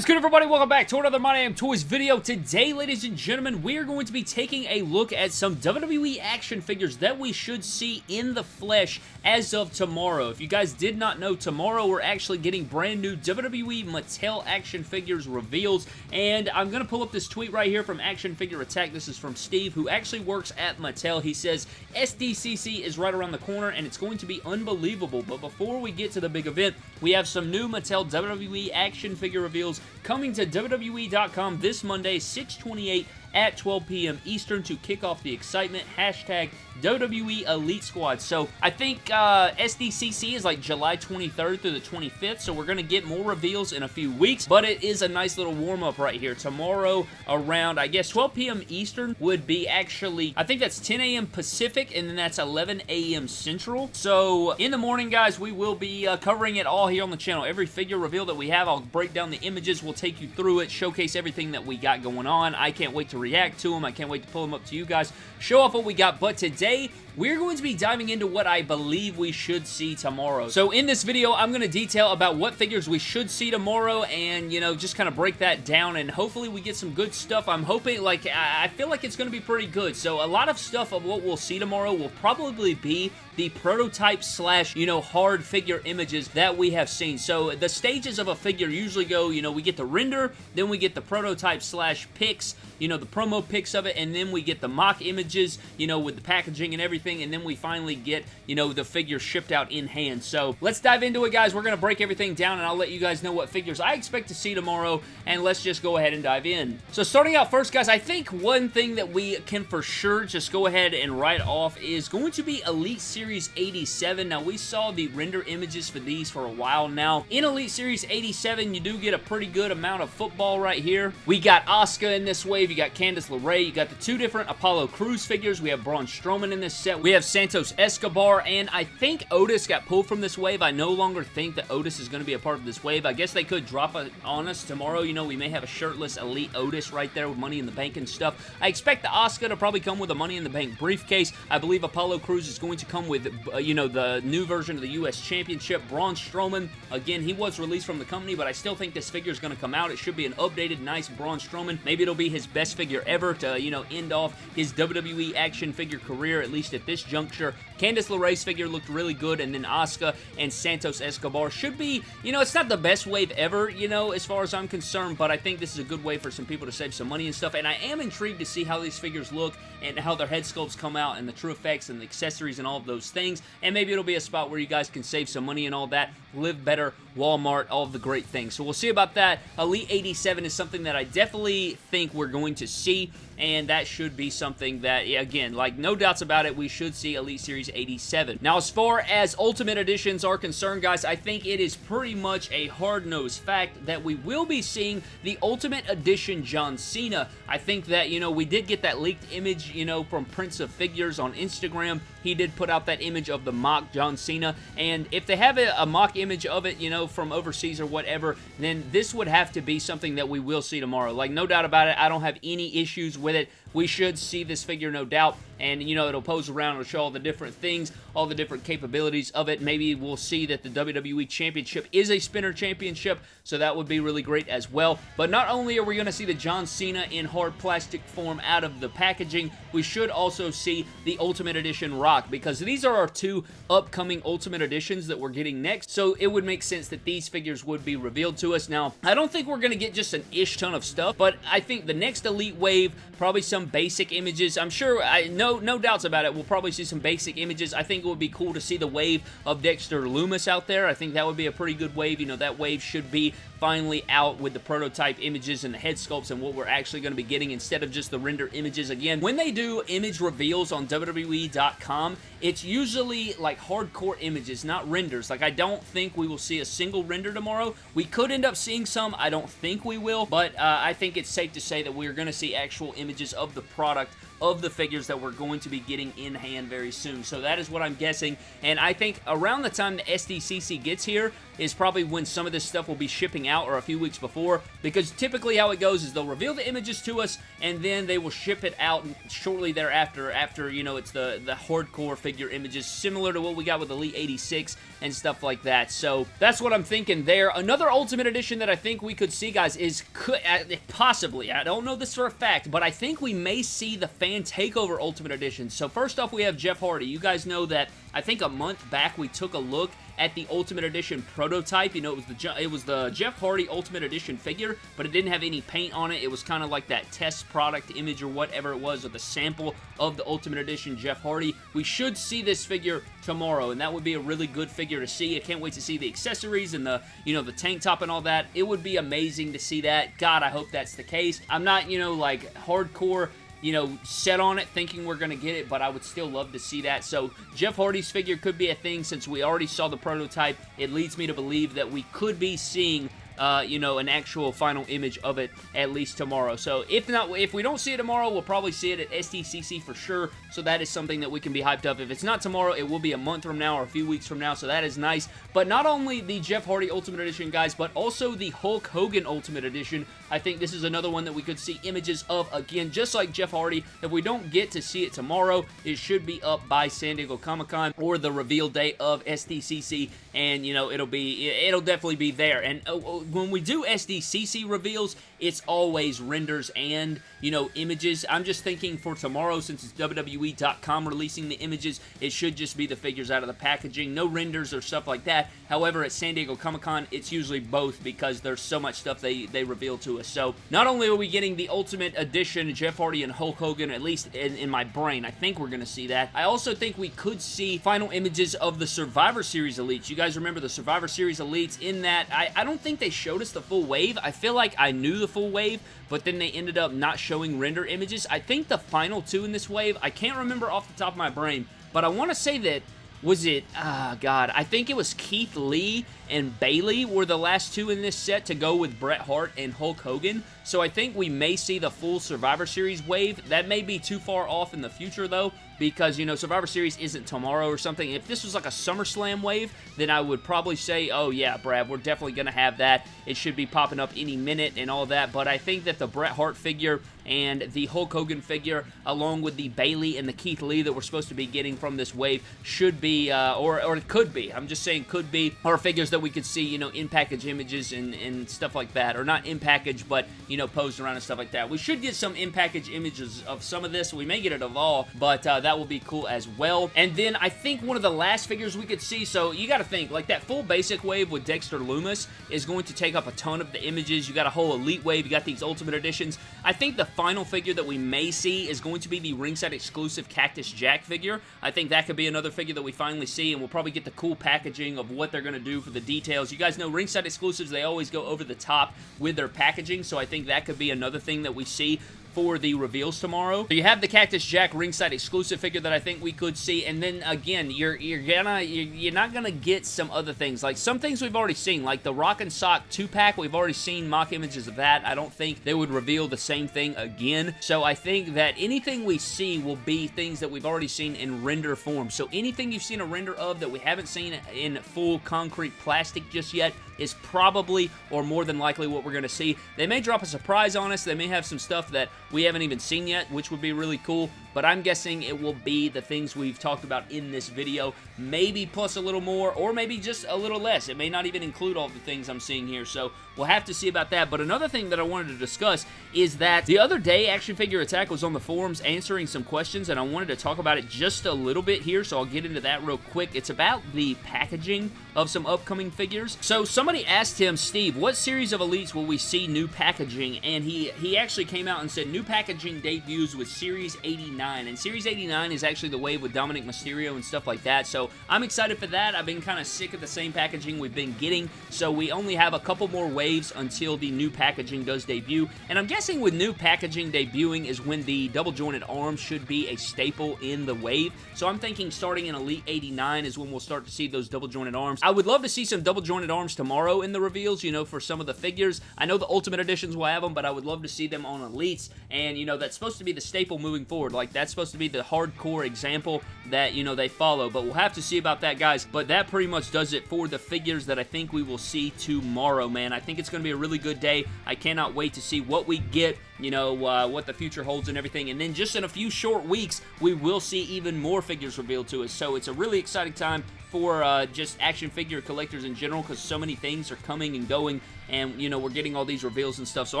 Is good everybody? Welcome back to another My Damn Toys video. Today, ladies and gentlemen, we are going to be taking a look at some WWE action figures that we should see in the flesh as of tomorrow. If you guys did not know, tomorrow we're actually getting brand new WWE Mattel action figures reveals, and I'm going to pull up this tweet right here from Action Figure Attack. This is from Steve, who actually works at Mattel. He says, SDCC is right around the corner, and it's going to be unbelievable, but before we get to the big event, we have some new Mattel WWE action figure reveals coming to WWE.com this Monday, 628 at 12 p.m. Eastern to kick off the excitement. Hashtag WWE Elite Squad. So I think uh, SDCC is like July 23rd through the 25th, so we're going to get more reveals in a few weeks, but it is a nice little warm-up right here. Tomorrow around, I guess, 12 p.m. Eastern would be actually, I think that's 10 a.m. Pacific, and then that's 11 a.m. Central. So in the morning, guys, we will be uh, covering it all here on the channel. Every figure reveal that we have, I'll break down the images, we'll take you through it, showcase everything that we got going on. I can't wait to react to them. I can't wait to pull them up to you guys, show off what we got, but today, we're going to be diving into what I believe we should see tomorrow. So in this video, I'm going to detail about what figures we should see tomorrow and, you know, just kind of break that down and hopefully we get some good stuff. I'm hoping, like, I feel like it's going to be pretty good. So a lot of stuff of what we'll see tomorrow will probably be the prototype slash, you know, hard figure images that we have seen. So the stages of a figure usually go, you know, we get the render, then we get the prototype slash pics, you know, the promo pics of it, and then we get the mock images, you know, with the packaging and everything, and then we finally get, you know, the figure shipped out in hand. So let's dive into it, guys. We're going to break everything down, and I'll let you guys know what figures I expect to see tomorrow, and let's just go ahead and dive in. So starting out first, guys, I think one thing that we can for sure just go ahead and write off is going to be Elite Series 87. Now, we saw the render images for these for a while now. In Elite Series 87, you do get a pretty good amount of football right here. We got Asuka in this wave. You got Candice LeRae. You got the two different Apollo Crews figures. We have Braun Strowman in this set. We have Santos Escobar, and I think Otis got pulled from this wave. I no longer think that Otis is going to be a part of this wave. I guess they could drop it on us tomorrow. You know, we may have a shirtless Elite Otis right there with Money in the Bank and stuff. I expect the Asuka to probably come with a Money in the Bank briefcase. I believe Apollo Crews is going to come with, uh, you know, the new version of the U.S. Championship. Braun Strowman, again, he was released from the company, but I still think this figure is going to come out. It should be an updated, nice Braun Strowman. Maybe it'll be his best figure ever to, you know, end off his WWE action figure career, at least at this juncture. Candice LeRae's figure looked really good, and then Asuka and Santos Escobar should be, you know, it's not the best wave ever, you know, as far as I'm concerned, but I think this is a good way for some people to save some money and stuff, and I am intrigued to see how these figures look and how their head sculpts come out and the TrueFX and the accessories and all of those things, and maybe it'll be a spot where you guys can save some money and all that, live better, Walmart, all of the great things. So we'll see about that. Elite 87 is something that I definitely think we're going to see, and that should be something that, again, like no doubts about it, we should see Elite Series 87. Now, as far as Ultimate Editions are concerned, guys, I think it is pretty much a hard-nosed fact that we will be seeing the Ultimate Edition John Cena. I think that, you know, we did get that leaked image, you know, from Prince of Figures on Instagram. He did put out that image of the mock John Cena, and if they have a, a mock image of it, you know, from overseas or whatever, then this would have to be something that we will see tomorrow. Like, no doubt about it, I don't have any issues with it. We should see this figure, no doubt, and, you know, it'll pose around, it'll show all the different things, all the different capabilities of it. Maybe we'll see that the WWE Championship is a spinner championship, so that would be really great as well. But not only are we going to see the John Cena in hard plastic form out of the packaging, we should also see the Ultimate Edition Rock, because these are our two upcoming Ultimate Editions that we're getting next, so it would make sense that these figures would be revealed to us. Now, I don't think we're going to get just an ish ton of stuff, but I think the next Elite Wave, probably some basic images. I'm sure, I no, no doubts about it, we'll probably see some basic images. I think it would be cool to see the wave of Dexter Lumis out there. I think that would be a pretty good wave. You know, that wave should be finally out with the prototype images and the head sculpts and what we're actually going to be getting instead of just the render images. Again, when they do image reveals on WWE.com, it's usually like hardcore images, not renders. Like, I don't think we will see a single render tomorrow. We could end up seeing some. I don't think we will, but uh, I think it's safe to say that we're going to see actual images of the product of the figures that we're going to be getting in hand very soon. So that is what I'm guessing, and I think around the time the SDCC gets here is probably when some of this stuff will be shipping out or a few weeks before, because typically how it goes is they'll reveal the images to us, and then they will ship it out shortly thereafter, after, you know, it's the, the hardcore figure images, similar to what we got with Elite 86 and stuff like that. So that's what I'm thinking there. Another Ultimate Edition that I think we could see, guys, is could, uh, possibly, I don't know this for a fact, but I think we may see the Fan Takeover Ultimate Edition. So first off, we have Jeff Hardy. You guys know that I think a month back we took a look at the Ultimate Edition prototype. You know, it was the it was the Jeff Hardy Ultimate Edition figure, but it didn't have any paint on it. It was kind of like that test product image or whatever it was, or the sample of the Ultimate Edition Jeff Hardy. We should see this figure tomorrow, and that would be a really good figure to see. I can't wait to see the accessories and the, you know, the tank top and all that. It would be amazing to see that. God, I hope that's the case. I'm not, you know, like hardcore you know, set on it thinking we're going to get it, but I would still love to see that. So Jeff Hardy's figure could be a thing since we already saw the prototype. It leads me to believe that we could be seeing uh, you know, an actual final image of it at least tomorrow. So if not, if we don't see it tomorrow, we'll probably see it at SDCC for sure. So that is something that we can be hyped up. If it's not tomorrow, it will be a month from now or a few weeks from now. So that is nice. But not only the Jeff Hardy Ultimate Edition, guys, but also the Hulk Hogan Ultimate Edition. I think this is another one that we could see images of again, just like Jeff Hardy. If we don't get to see it tomorrow, it should be up by San Diego Comic-Con or the reveal date of SDCC, and you know it'll be it'll definitely be there. And uh, uh when we do SDCC reveals, it's always renders and, you know, images. I'm just thinking for tomorrow, since it's WWE.com releasing the images, it should just be the figures out of the packaging. No renders or stuff like that. However, at San Diego Comic-Con, it's usually both because there's so much stuff they, they reveal to us. So, not only are we getting the Ultimate Edition, Jeff Hardy and Hulk Hogan, at least in, in my brain, I think we're going to see that. I also think we could see final images of the Survivor Series Elites. You guys remember the Survivor Series Elites in that, I, I don't think they showed us the full wave. I feel like I knew the full wave, but then they ended up not showing render images. I think the final two in this wave, I can't remember off the top of my brain, but I want to say that was it, ah, oh God, I think it was Keith Lee and Bayley were the last two in this set to go with Bret Hart and Hulk Hogan. So I think we may see the full Survivor Series wave. That may be too far off in the future, though, because, you know, Survivor Series isn't tomorrow or something. If this was like a SummerSlam wave, then I would probably say, oh, yeah, Brad, we're definitely going to have that. It should be popping up any minute and all that. But I think that the Bret Hart figure and the Hulk Hogan figure, along with the Bayley and the Keith Lee that we're supposed to be getting from this wave, should be, uh, or, or it could be, I'm just saying could be, are figures that we could see, you know, in-package images and, and stuff like that. Or not in-package, but, you know, posed around and stuff like that. We should get some in-package images of some of this. We may get it of all, but uh, that will be cool as well. And then I think one of the last figures we could see, so you got to think, like that full basic wave with Dexter Lumis is going to take up a ton of the images. You got a whole Elite wave. You got these Ultimate Editions. I think the final figure that we may see is going to be the ringside exclusive Cactus Jack figure. I think that could be another figure that we finally see, and we'll probably get the cool packaging of what they're going to do for the details. You guys know ringside exclusives, they always go over the top with their packaging, so I think that could be another thing that we see for the reveals tomorrow. So you have the Cactus Jack ringside exclusive figure that I think we could see, and then again, you're you're gonna you're, you're not gonna get some other things like some things we've already seen, like the Rock and Sock two pack. We've already seen mock images of that. I don't think they would reveal the same thing again. So I think that anything we see will be things that we've already seen in render form. So anything you've seen a render of that we haven't seen in full concrete plastic just yet, is probably or more than likely what we're going to see. They may drop a surprise on us. They may have some stuff that we haven't even seen yet, which would be really cool but I'm guessing it will be the things we've talked about in this video, maybe plus a little more, or maybe just a little less. It may not even include all the things I'm seeing here, so we'll have to see about that. But another thing that I wanted to discuss is that the other day, Action Figure Attack was on the forums answering some questions, and I wanted to talk about it just a little bit here, so I'll get into that real quick. It's about the packaging of some upcoming figures. So somebody asked him, Steve, what series of Elites will we see new packaging? And he, he actually came out and said new packaging debuts with Series 89 89. And Series 89 is actually the wave with Dominik Mysterio and stuff like that. So I'm excited for that. I've been kind of sick of the same packaging we've been getting. So we only have a couple more waves until the new packaging does debut. And I'm guessing with new packaging debuting is when the double jointed arms should be a staple in the wave. So I'm thinking starting in Elite 89 is when we'll start to see those double jointed arms. I would love to see some double jointed arms tomorrow in the reveals, you know, for some of the figures. I know the Ultimate Editions will have them, but I would love to see them on Elites. And, you know, that's supposed to be the staple moving forward. Like, that's supposed to be the hardcore example that, you know, they follow. But we'll have to see about that, guys. But that pretty much does it for the figures that I think we will see tomorrow, man. I think it's going to be a really good day. I cannot wait to see what we get you know, uh, what the future holds and everything. And then just in a few short weeks, we will see even more figures revealed to us. So it's a really exciting time for uh, just action figure collectors in general because so many things are coming and going and, you know, we're getting all these reveals and stuff. So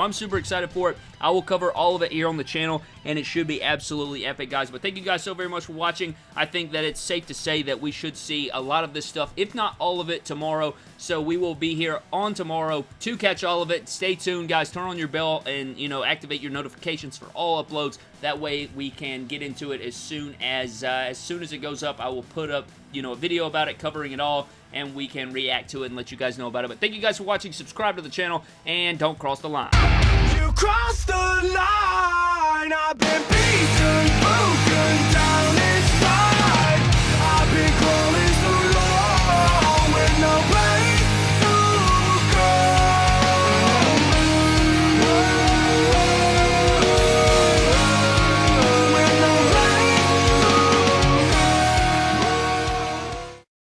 I'm super excited for it. I will cover all of it here on the channel, and it should be absolutely epic, guys. But thank you guys so very much for watching. I think that it's safe to say that we should see a lot of this stuff, if not all of it, tomorrow. So we will be here on tomorrow to catch all of it. Stay tuned, guys. Turn on your bell and, you know, activate your notifications for all uploads. That way we can get into it as soon as, uh, as soon as it goes up. I will put up, you know, a video about it covering it all and we can react to it and let you guys know about it. But thank you guys for watching. Subscribe to the channel, and don't cross the line. You crossed the line. I've been.